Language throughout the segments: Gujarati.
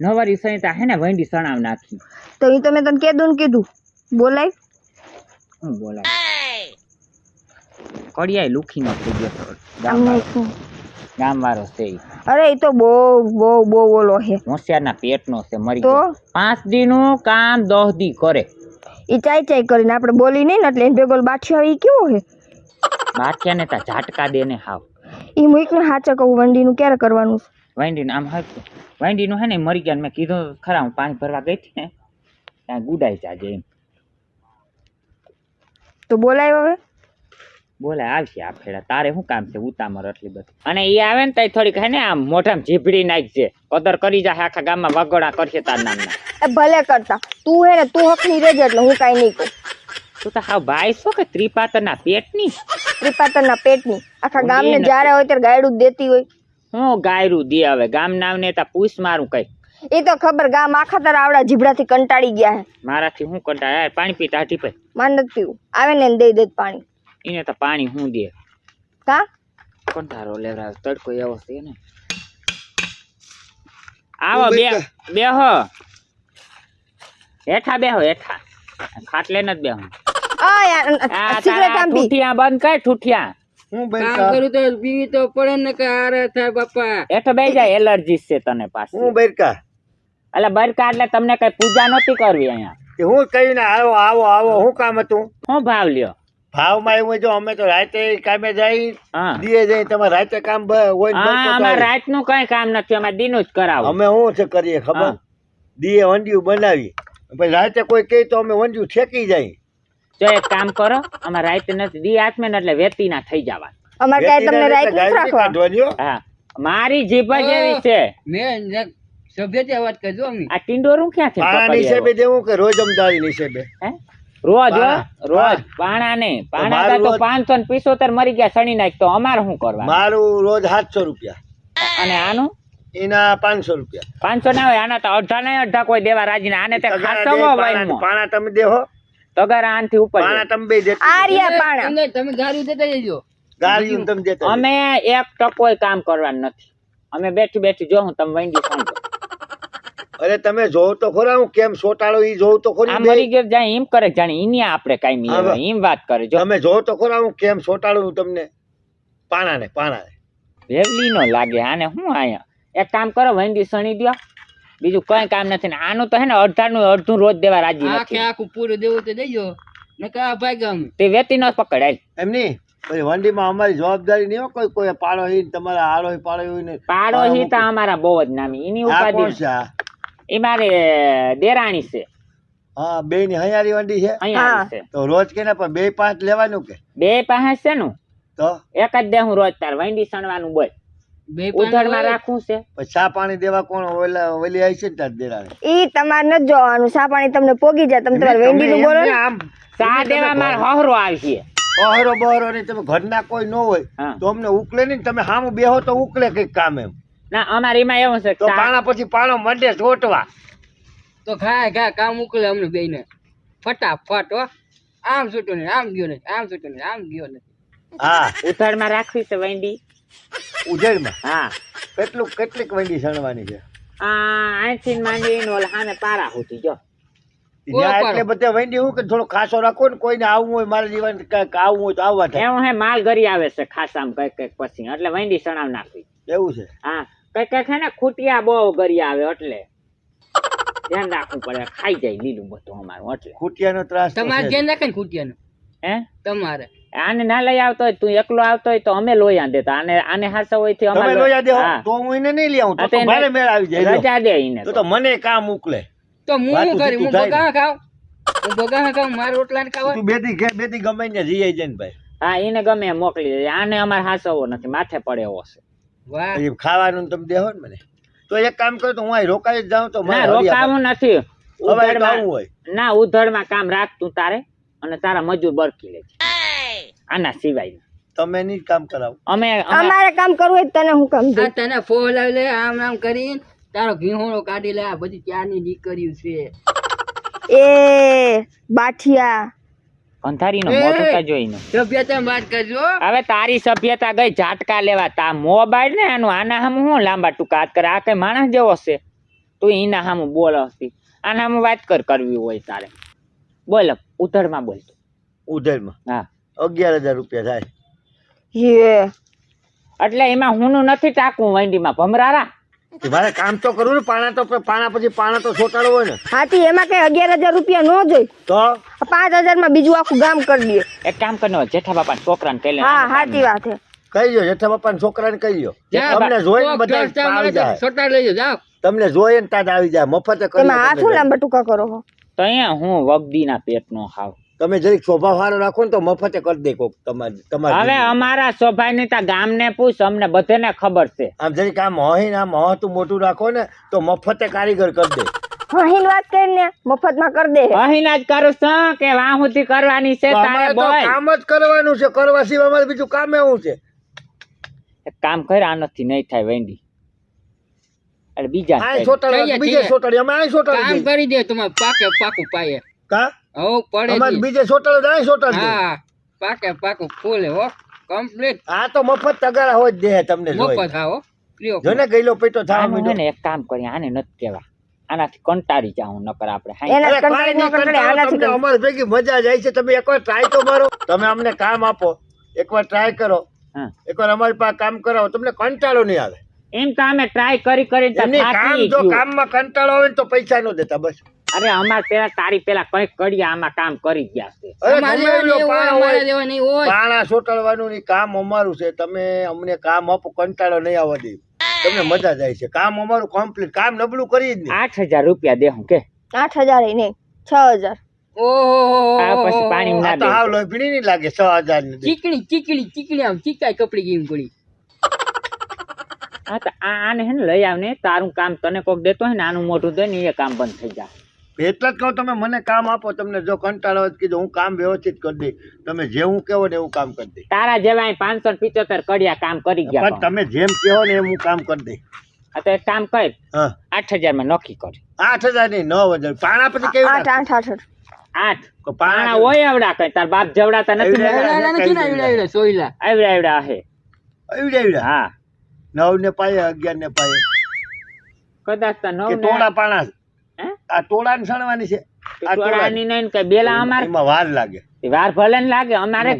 નવારી સહિતા હે ને વંડી સણાવ નાખી. તો એ તો મેં તને કીધું ને કીધું. બોલાય. હું બોલાય કડિયાય લુખી નો થઈ ગયો. ગામ વાળો છે અરે એ તો બહુ બહુ બહુ ઓલો છે. હોશિયારના પેટનો છે મરી તો? પાંચ દી નું કામ દસ દી કરે. એ ચાઈ ચાઈ કરીને આપણે બોલી નહીં ને એટલે એને ભેગો બાઠિયા એ કેવો છે? બાઠિયાને તા ઝાટકા દે ને હાવ એ મૂકને હાચા કહું વંડીનું ક્યારે કરવાનું છે? વાંડીને આમ હતું વાંડીનું હે ને મરી ગયા મેં કીધું ખરા હું પાણી ભરવા ગઈ હતી ને ત્યાં ગુડાઈ જાજે એમ. તો બોલાય હવે? બોલાય આવશે આ ફેરા. તારે શું કામ છે ઉતામર એટલી બધી? અને એ આવે ને તો થોડીક હે ને આમ મોઢામાં જીભડી નાખજે. કદર કરી જાય આખા ગામમાં વગોડા કરશે તાર નામના. ભલે કરતા. તું હે ને તું હકની રહેજે એટલે હું કાંઈ નહીં કહું. તું તો હાવ ભાઈ છો કે ત્રિપાતરના પેટની? ત્રિપાતરના પેટની. આખા ગામ ગામને નથી. જ્યારે હોય ત્યારે ગાયડું દેતી હોય. હું ગાયરું દે હવે ગામ નામને તા પૂછ મારું કઈ એ તો ખબર ગામ આખા તારા આવડા જીભડાથી કંટાળી ગયા હે. મારાથી હું કંટાળે? પાણી પી ટાઢી પે માન નથી પીવું. આવે ને દઈ દે પાણી. એને તો પાણી હું દે. કા? કંટાળો લેવડાવે તડકો એવો છે ને. આવો બે બેહો હેઠા બેહો હેઠા. ખાટલે નથી બેહો આ યાર, આ સિગરેટ આમ પી ઠુઠિયા બંધ કર ઠૂઠિયા. હું કામ કરું તો પીવી તો પડે ને કે આરે થાય બાપા. હેઠો બેહી જાય એલર્જી છે તને પાછી. હું બેરકા એટલે બરકા એટલે તમને કઈ પૂજા નહોતી કરવી અહીંયા? હું હું ને આવો આવો આવો હું કામ હતું? હું ભાવ લ્યો? ભાવમાં એવું જો અમે તો રાતે કામે જાય દીએ જઈ તમારે રાતે કામ હોય અમારે. રાતનું કઈ કામ નથી અમે દીનું જ કરાવો. અમે શું છે કરીએ ખબર? દીએ વંડિયું બનાવી. પછી રાતે કોઈ કહે તો અમે વંડિયું ઠેકી જાય. જો એક કામ કરો અમારે રાત નથી. દી આત્મે એટલે વેતી ના થઈ જવા અમારે કાંઈ તમને રાઈટ નથી રાખવા? હા. મારી જીભ જ એવી છે. મે સભ્યતા વાત કરજો અમે આ ટિંડોરું ક્યાં છે? હિસાબે આવ્યો? દેવું કે રોજ અમદાવાદી હિસાબે હે? રોજ રોજ. પાણા. ને પાણા તો પાંચસો ને પિસોતેર મરી ગયા સણી નાખતો અમારે શું કરવા મારું રોજ સાતસો રૂપિયા. અને આનું? એના પાંચસો રૂપિયા. પાંચસો ના હોય આના તો અડધા નહીં અડધા કોઈ દેવા રાજી ના આને તે ખાસો પાણા-. પાણા તમે દેહો. તગાર આનથી ઉપર પાણા તમે બે દેતા પાણા. તમે ગાડી દેતા જજો. ગાળિયું તમે દેતા અમે એક ટકોય કામ કરવાનું નથી. અમે બેઠી બેઠી જો હું તમે વંડી સમજો અરે તમે જોવ તો ખરા હું કેમ સોટાળો ઈ જોવ તો ખરી આ મરી ગયો જાય એમ કરે જાણે ઈની આપણે કાઈ નહીં મી એમ વાત કરે જો. તમે જોવ તો ખરા હું કેમ સોટાળો હું તમને? પાણાને પાણાને. વેવલી નો લાગે આને હું આયા? એક કામ કરો વંડી સણી દ્યો. બીજું કઈ કામ નથી ને આનું તો હે ને અડધાનું અડધું રોજ દેવા રાજી આખે આખું પૂરું દેવું તો દેજો. ને કા ભાઈ ગામ તે વેતી ન પકડાય એમ નહીં પછી વંડીમાં અમારી જવાબદારી નહીં કોઈ કોઈ પાડો તમારા આડો હી પાડો હોય ને પાડો તો અમારા બહુ જ નામી. એની ઉપાધિ એ મારે દેરાણી છે. હા બે ની હૈયારી વંડી છે? અહીંયા તો રોજ કે ને પણ બે પાંચ લેવાનું કે? બે પાસે છે નું તો? એક જ દે હું રોજ તાર. વંડી સણવાનું બોલ. બે રાખવું છે. ચા પાણી દેવા કોણ? ઓલી આવી છે ને તાર દેરાણી. ઈ તમારે નથી જોવાનું. સા પાણી તમને પોગી જાય. તમે તમારે વેંડીનું બોલો આમ ચા દેવા માર હહરો આવશે બહરો બહરો નહીં. તમે ઘરના કોઈ ન હોય તો અમને ઉકલે નહીં તમે સામું બેહો તો ઉકલે કંઈક કામ એમ. ના અમારે એમાં એવું છે કે તો પાણા પછી પાણો મંડે છોટવા તો ખાય ખાય કામ ઉકલે અમને બે ને ફટાફટ હો. આમ છૂટો ને આમ ગયો ને આમ છૂટો ને આમ ગયો ને હા. ઉધડમાં રાખવી છે વંડી. ઉજેડમાં હા. કેટલું કેટલીક વંડી સણવાની છે? આ અહીંથી માંડીને ઓલા સામે પારા સુધી જો. એટલે બધે વંડી હું કે થોડો ખાસો રાખો ને કોઈને આવવું હોય મારા જીવન કંઈક આવવું હોય તો આવવા થાય. એવું હે માલ ગરી આવે છે ખાસામાં કંઈક કંઈક પછી. એટલે વંડી સણાવ નાખવી. એવું છે? હા. કંઈક કંઈક હે ને ખૂટિયા બહુ ગરી આવે એટલે. ધ્યાન રાખવું પડે ખાઈ જાય લીલું બધું અમારું એટલે. ખૂટિયાનો ત્રાસ તમારે ધ્યાન રાખે ને ખૂટિયાનું? હે? તમારે. આને ના લઈ આવતો હોય તું એકલો આવતો હોય તો અમે લોયા દેતા આને આને હાસવ હોયથી અમે અમારે લોયા દેહો તો હું એને નહીં લઈ આવું તો તો તો એને- મેળ આવી જાય. રજા દે એને તો. તો. તો મને કામ મોકલે તો હું શું કરી? હું. બગા ખાવ હું બગા ખાવ મારા રોટલા ને ખાવા? તું બેથી ઘે બેથી ગમે ને જઈ જાય ને ભાઈ. હા એને ગમે મોકલી દે. આને અમારે હાસવો નથી માથે પડે એવો છે. વાહ. ખાવાનું ને તમે દેહો ને મને. તો એક કામ કરો તો હું અહીં રોકાઈ જ જાઉં તો ના રોકાવું નથી. હવે તો આવવું હોય. ના ઉધડમાં કામ રાખ તું તારે અને તારા મજૂર બરકી લેજે. આના સિવાય તમે નહીં કામ કરાવો. અમે અમે- અમારે કામ કરવું હોય તને હું કામ દઉં? તને ફોન લે આમ આમ કરીને તારો ઘીહોણો કાઢી લે આ બધી ત્યાંની દીકરીઓ છે. એ બાઠિયા. અંધારીનો એ! જોઈને. સભ્યતા વાત કરજો. હવે તારી સભ્યતા ગઈ ઝાટકા લેવા. તા મોબાઈલ ને આનું આના હમ હું લાંબા ટૂંકા હાથ કરે? આ કઈ માણસ જેવો છે? તું એના સામું બોલ હતી આના સામું વાત કર કરવી હોય તારે. બોલ ઉધડમાં બોલ ઉધરમાં હા. અગિયાર હજાર રૂપિયા થાય. યે. એટલે એમાં હુંનું નથી ટાકવું વાંડીમાં. ભમરારા. મારે કામ તો કરવું ને પાણા તો પાણા પછી પાણા તો છોટાડવું હોય ને. હાથી એમાં કઈ અગિયાર હજાર રૂપિયા ન જોઈ તો? પાંચ હજારમાં બીજું આખું ગામ કરી દઈએ એક કામ કરનો જેઠા બાપા છોકરાને પેલે હા હાચી વાત છે. કહી દો જેઠા બાપા છોકરાને કહી દો તમને કોક બધા આવી જાય. લઈ જાઓ, તમને જોઈ ને તાજ આવી જાય મફતે કરી તેમાં આ દો શું લાંબા ટૂંકા કરો છો? તો અહીંયા હું વગદીના પેટનો હાવ તમે જરીક શોભા વાળો રાખો ને તો મફતે કરી દે કોક તમારી હવે અમારા અમારા ની તા ગામને પૂછ અમને બધાને ખબર છે. આમ જરીક આમ હોય આમ હોતું મોટું રાખો ને તો મફતે કારીગર કરી દે. અહીં વાત કરીને મફતમાં કરી દે. અહીંના જ કરું છું કે વાહ સુધી કરવાની છે તારે બોય કામ જ કરવાનું છે કરવા સિવાય મારે બીજું કામ એવું છે. એક કામ કર આનાથી નહીં થાય વેંડી. અરે બીજા આ સાઈડ. બીજા. સોટાડી અમે આ કામ કરી દે તમારે પાકે પાકું પાયે. કા? હવ પડે અમાર. બીજે સોટાડી આ સોટાડી હા પાકે પાકું ફૂલે હો કમ્પ્લીટ આ તો મફત તગારા હોય જ દે તમને જોઈ. મફત હા હો પ્રિયો જો ને ગયેલો પેટો થા મને ને એક કામ કરી આને નત કેવા આનાથી કંટાળી જાઉં નકર આપણે હાય. એના કંટાળી ન કંટાળી, આનાથી તમને અમારી ભેગી મજા જાય છે. તમે એકવાર ટ્રાય તો મારો. તમે અમને કામ આપો. એકવાર ટ્રાય કરો. હા. એકવાર અમારી પાસે કામ કરાવો. તમને કંટાળો નહીં આવે. એમ તો અમે ટ્રાય કરી કરી તો કામ જો કામમાં કંટાળો આવે ને તો પૈસા ન દેતા બસ. અરે અમાર પેલા તારી પેલા કંઈક કડિયા આમાં કામ કરી ગયા છે. પાણો સોટળવાનું ની કામ અમારું છે. તમે અમને કામ આપો કંટાળો નહીં આવવા દે. તમને મજા જાય છે. કામ અમારું કમ્પ્લીટ કામ નબળું કરી જ આઠ હજાર રૂપિયા દેહું કે. આઠ હજાર નહીં છ હજાર ઓહો પાણી ના દે. હાવ લોભીણી નહીં લાગે છ હજારની દે. ચીકણી ચીકણી ચીકણી આમ ચીકાય કપડી ગઈ એમ પડી હા તો આ આને હે ને લઈ આવ ને તારું કામ તને કોક દેતો હોય ને આનું મોટું દે ને એ કામ બંધ થઈ જાય. એટલા જ કહું તમે મને કામ આપો તમને જો કંટાળો હોય કીધું હું કામ વ્યવસ્થિત કરી દઈ તમે જેવું કહો ને એવું કામ કરી દઈ તારા જેવા પાંચસો પિચોતેર કડિયા કામ કરી ગયા પણ તમે જેમ કહો ને એમ હું કામ કરી દઈ આ તો એક કામ કર. આઠ હજારમાં નક્કી કર. આઠ હજાર નહીં નવ હજાર. પાણા પછી કેવું આઠ આઠ આઠ. આઠ. પાણા હોય આવડા કઈ તાર બાપ જવડાતા નથી. એવડા સોયલા. એવડા એવડા હે. એવડા એવડા? હા. નવ ને પાયે અગિયાર ને પાયે. કદાચ તો નવ ટોળા પાણા હે? આ ટોળા ને સણવાની છે. આ ટોળાની. નહીં કે બેલા અમારે એમાં વાર લાગે. વાર ભલે ને લાગે અમારે.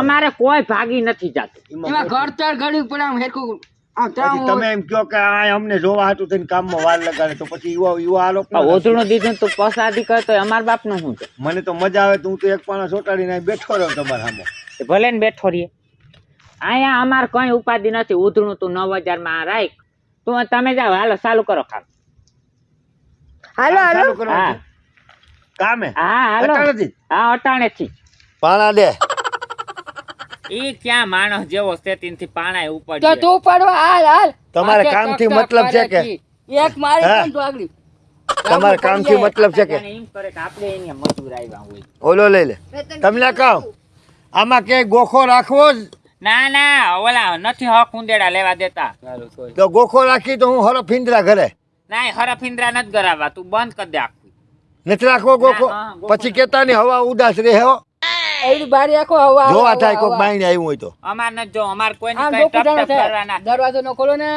અમારે કોઈ ભાગી નથી જાતું. એમાં એમાં ઘડતર ઘડ્યું પડે આમ હેરખું આમ ત્રામ પછી તમે એમ કહો કે આ અમને જોવા હાટું થઈને કામમાં વાર લગાડે તો પછી યુવા યુવા આ લોકો પણ દીધું તું પસાદી કરતો અમાર બાપનું શું છે? મને તો મજા આવે તો હું તો એક પાણા ચોટાડીને ને બેઠો રહ્યો તમારા સામે ભલે ને બેઠો રહીએ. અહીંયા અમાર કઈ ઉપાધિ નથી ઉધણું તું નવ હજારમાં રાખ. તું તમે જાઓ હાલો ચાલુ કરો કામ. હાલો હાલો. હા. કામે? હા હાલો. અટાણેથી? હા અટાણેથી પાણા દે. ઈ ક્યાં માણસ જેવો છે તેથી પાણા ઉપર તો તું પડવા હાલ હાલ. તમારે કામથી મતલબ છે કે? એક મારે પણ ઢોગડી તો કામથી મતલબ છે કે? એમ કરે કે આપણે એને મજૂર આવ્યા હોય. ઓલો લઈ લે. તમને કહું આમાં કે ગોખો રાખવો જ? ના ના ઓલા નથી હક ઉંદેડા લેવા દેતા. તો ગોખો રાખી તો હું હરો ફિંદરા ઘરે. ના હરફ ઇન્દ્રા નથી કરાવવા તું બંધ કરી દે આખું. નથી રાખવો ગોખો? ના, પછી કેતા ને હવા ઉદાસ રહે હો. એડી બારી આખો હવા જોવા થાય કોક. બાઈને આવ્યું હોય તો. અમાર ન જો અમાર કોઈ આમ કઈ ટપ જાણે ટપ કરવા દરવાજો નો ખોલો ને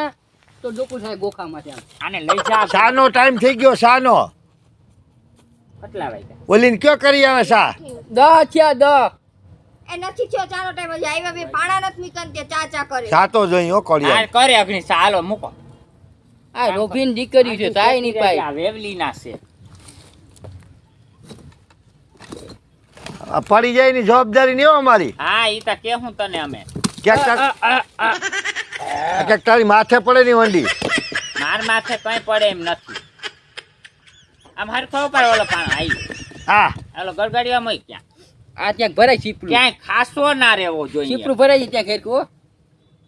તો ડોકુ થાય ગોખા ત્યાં. આને લઈ જા સાનો ટાઈમ થઈ ગયો સાનો કેટલા વાગ્યા? ઓલીને કયો કરી આવે સા દ થયા દ એ નથી થયો ચાલો ટાઈમ હજી આવ્યા બે પાણા નથી ચા ચા કરે. સાતો જોઈ હો કોળિયા. કરે અગ્નિ ચાલો મૂકો. આ રોભીન દીકરી છે થાયની પાઈ આ વેવલી ના છે. આ પડી જાય ની જવાબદારી નહીં હો અમારી. હા ઈ તો કેહું તને અમે. ક્યાંક તારી માથે પડે ની વંડી. માર માથે કઈ પડે એમ નથી. આમ હરખો ઉપર ઓલો પાણ આવી હા. ઓલો ગરગડિયા મય ક્યાં? આ ત્યાં ભરાય ચીપડું ક્યાંય ખાસો ના રહેવો જોઈએ. ચીપડું ભરાય છે ત્યાં ખેરકું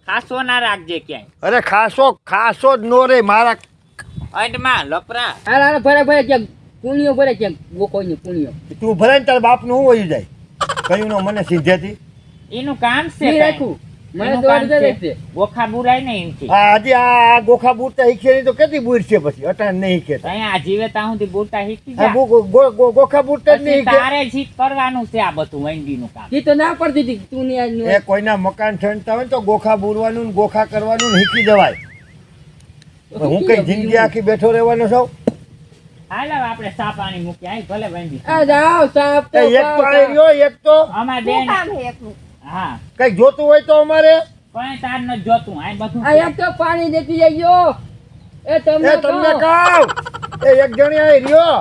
ખાસો ના રાખજે ક્યાંય. અરે ખાસો ખાસો જ નો રે મારા અંડમાં લપરા. હાલ હાલ ભરે ભરે ક્યાંક પુણ્યો ભરે ક્યાંક ગોકોઈની પુણ્યો. તું ભરે ને તારા બાપનું હોય જાય? કયું નો મને સીધેથી એનું કામ છે રાખું ગોખા બુરાય ને એમથી આ આ ગોખા બૂટતા હીખે તો કેટલી બૂટ છે પછી? અટાણ નહીં હીખે અહીંયા જીવે ત્યાં સુધી બોલતા શીખી જા ગો- ગો- ગો- ગો- ગોખા બૂટતા જ નહીં તારે જ કરવાનું છે આ બધું વંડીનું કામ. એ તો ના પડતી હતી તું ની આજનું. એ કોઈના મકાન છણતા હોય તો ગોખા બુરવાનું ને ગોખા કરવાનું ને જવાય. હું કઈ જિંદગી આખી બેઠો રહેવાનો છું? હાલ આપણે ચા પાણી મૂકી આય ભલે વેંડી આ એક પાણી રહ્યો એક તો. અમાર બેન કામ છે એકનું? હા. કઈ જોતું હોય તો અમારે? તાર ન જોતું આય બધું આ એક તો પાણી દેતી જઈયો એ તમને એ તમને કહું. કહું. એ એક જણી અહીં રહ્યો.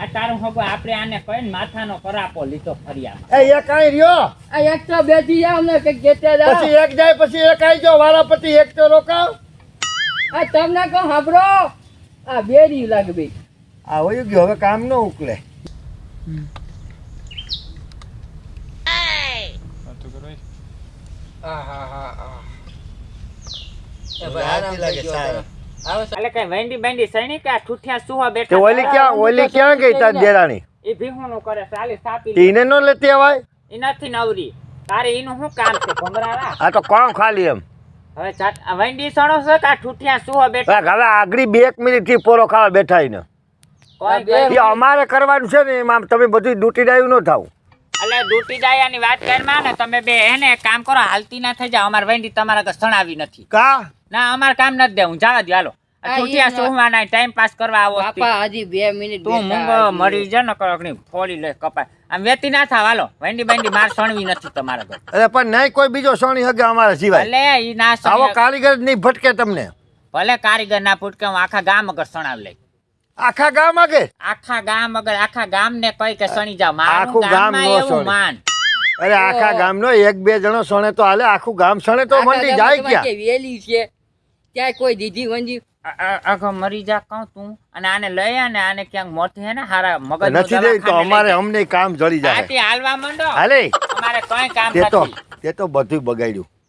આ તારું હગો આપણે આને કહીને માથાનો કરાપો લીધો ફરિયા એ એક અહીં રહ્યો. આ એક તો બેઠી જાવ ને જેતે. પછી એક જાય પછી એક આવી જાઓ. વારા પછી એક તો રોકાવ. આ તમને કહું હાબરો આ બેરી લાગે બે આ વયું ગયો. હવે કામ ન ઉકલે. કે આ ઠુઠિયા સુહા બેઠા ક્યાં ઓલી ક્યાં ગઈ તાર દેરાણી? એ ભીહોનું કરે સાલી સાપી તે એને ન લેતી અવાય એ નથી નવરી. તારે એનું શું કામ છે તો કોણ ખાલી એમ? હવે ચાટ આ વેંડી સણો છે કે આ ઠુઠિયા સુહા બેઠા હવે આગળ બે એક મિનિટ પોરો ખાવા બેઠા એને. કોઈ બે કોઈ- એ અમારે કરવાનું છે ને એમાં તમે બધું ડૂટી ડાયું ન થાવ. એટલે ડૂટી ડાયાની વાત કરમાં ને તમે બે એક કામ કરો હાલતી ના થઈ જાવ અમાર વેંડી તમારા ઘર સણાવી નથી. કા? ના અમાર કામ નથી દેવું જાવા દે હાલો. સુહવાના ટાઈમ પાસ કરવા આવો બાપા હજી બે મિનિટ તું મૂંગો મરી જા ને કડકની ફોડી લે કપાય. આમ વેતી ના થાવ હાલો. વેંડી બેંડી માર સણવી નથી તમારા ઘર. અરે પણ નહીં કોઈ બીજો સણી હગે અમારા સિવાય. ભલે ઈ ના આવો કારીગર નહીં ભટકે તમને. ભલે કારીગર ના ફૂટકે હું આખા ગામ અગર સણાવી લઈ આખા ગામ આગે? આખા ગામ આગળ આખા ગામ ને કઈ કે સણી જાવ આખું ગામ નો એવું માન. અરે આખા ગામ નો એક બે જણો સણે તો હાલે આખું ગામ સણે તો મંડી જાય ક્યાં? વેલી છે. ક્યાંય કોઈ દીધી વંજી. આખો મરી જા કહું તું. અને આને લઈ આને આને ક્યાંક મોત હે ને હારા મગજ નથી દે તો અમારે અમને કામ જડી જાય. હાલવા માંડો. હાલે. અમારે કઈ કામ તે તો નથી. તે તો બધું બગાડ્યું.